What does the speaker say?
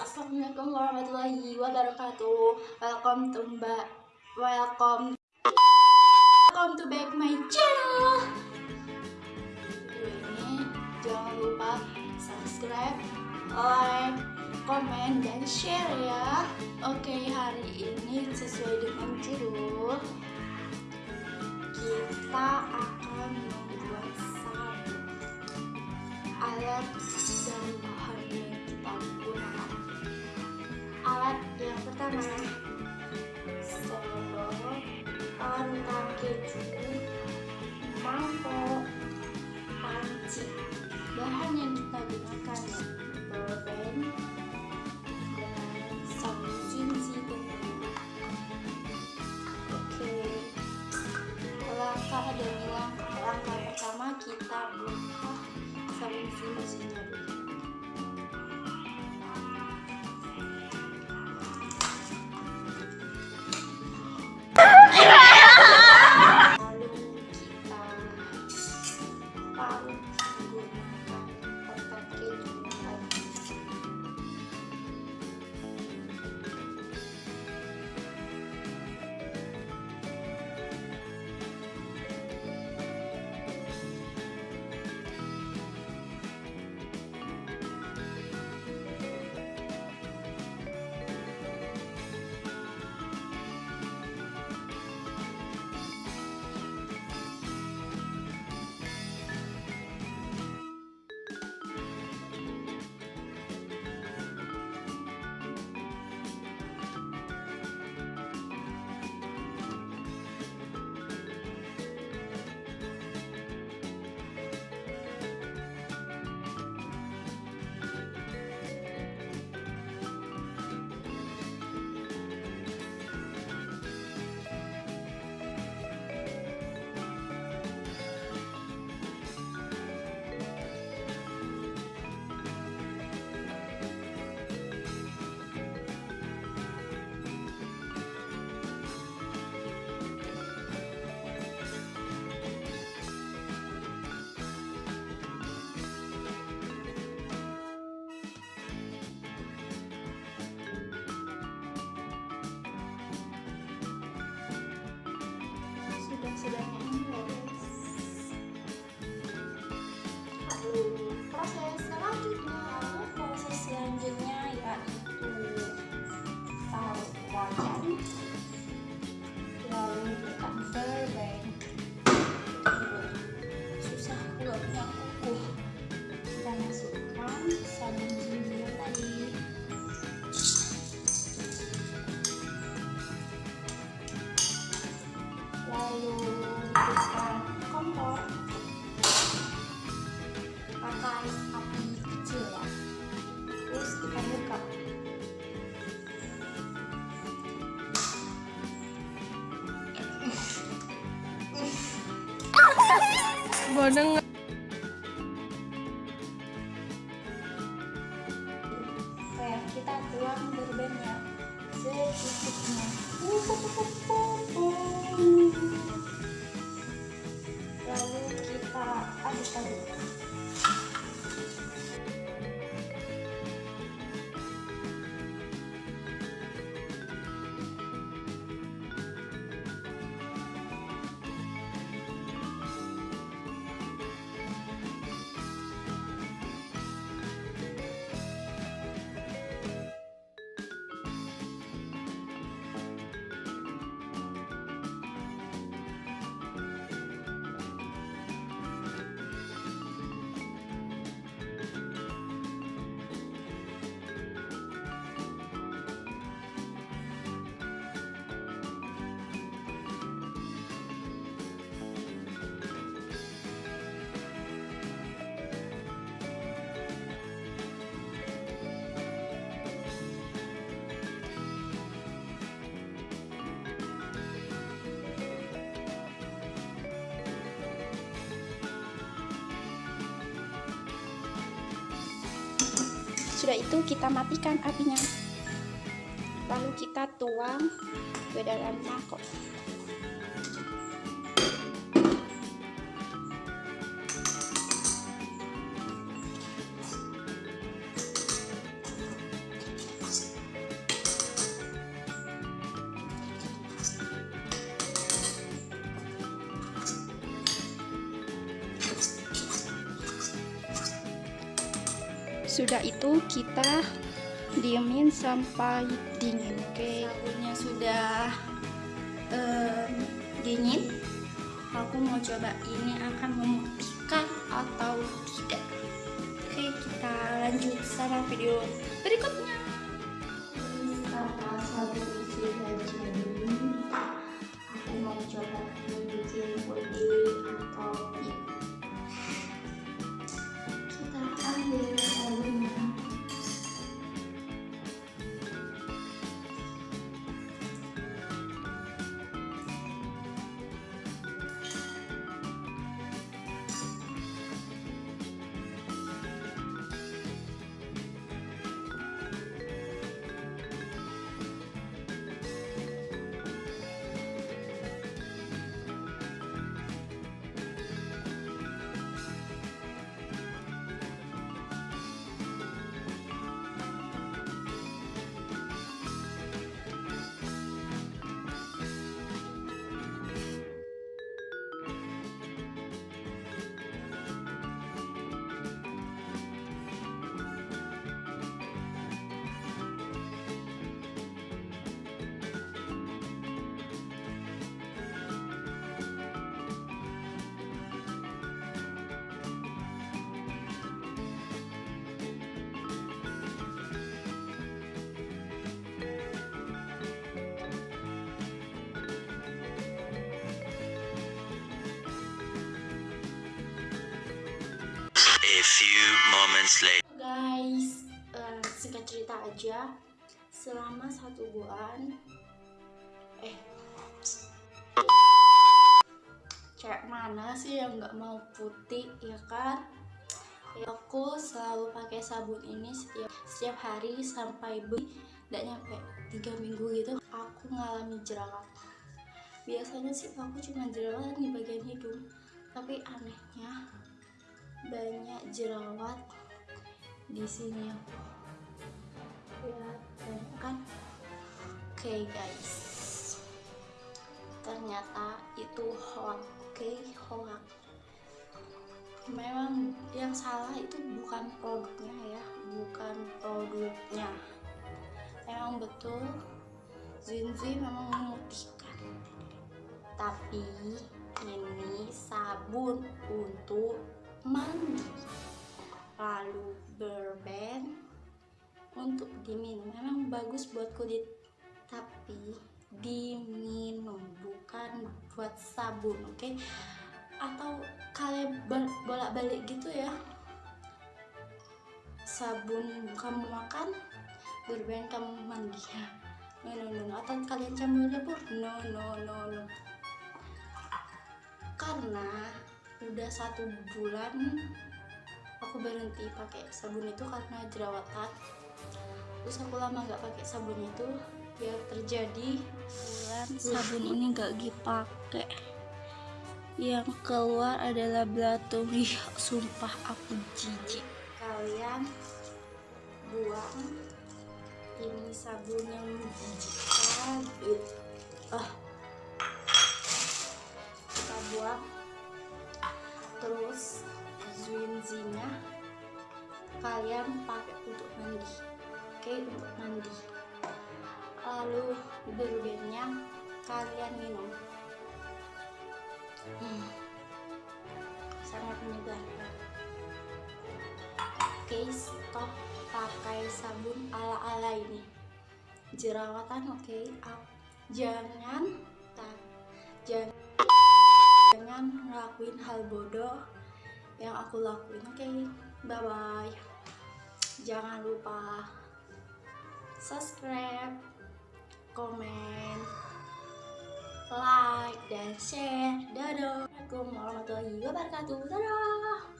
Assalamualaikum warahmatullahi wabarakatuh. Welcome to Mbak. Welcome. Welcome to back my channel. Ini jangan lupa subscribe, like, komen, dan share ya. Oke, hari ini sesuai dengan judul kita akan membuat satu alat dan pertama sendok, parutan keju, mangkok, panci. Bahan yang kita gunakan Bodeng Oke, Sudah itu kita matikan apinya. Lalu kita tuang ke dalam mangkok. Sudah itu kita diemin sampai dingin oke? Okay? sabunnya sudah um, dingin. Aku mau coba ini akan memutihkan atau tidak. Oke kita lanjut sama video berikutnya. Sabun few moments later. guys eh, singkat cerita aja. Selama satu bulan eh cewek mana sih yang nggak mau putih ya kan? Ya, aku selalu pakai sabun ini setiap setiap hari sampai be tidak nyampe tiga minggu gitu aku ngalami jerawat. Biasanya sih aku cuma jerawat di bagian hidung tapi anehnya banyak jerawat di sini. Ya kan? Oke guys. Ternyata itu hoax oke hoax memang yang salah itu bukan produknya ya bukan produknya. Memang betul Zinzi memang memutihkan. Tapi ini sabun untuk mandi. Lalu berben untuk diminum. Memang bagus buat kulit tapi diminum bukan buat sabun oke? Okay? atau kalian bolak balik gitu ya. Sabun kamu makan berben kamu mandi. Ya no no no, no. atau kalian campur campur no no no no. Karena udah satu bulan aku berhenti pakai sabun itu karena jerawatan. Terus aku lama nggak pakai sabun itu ya terjadi bulan. sabun ini nggak dipakai. Yang keluar adalah belatung sumpah aku jijik. Kalian buang ini sabun yang menjijikkan ah. Kita buang terus zwinzinya kalian pakai untuk mandi oke untuk mandi lalu berbennya kalian minum hmm. sangat menyegarkan oke stop pakai sabun ala-ala ini jerawatan oke okay. jangan tak jangan ngelakuin hal bodoh yang aku lakuin. Oke okay? bye bye jangan lupa subscribe komen like dan share. Dadah. Assalamualaikum warahmatullahi wabarakatuh. Dadah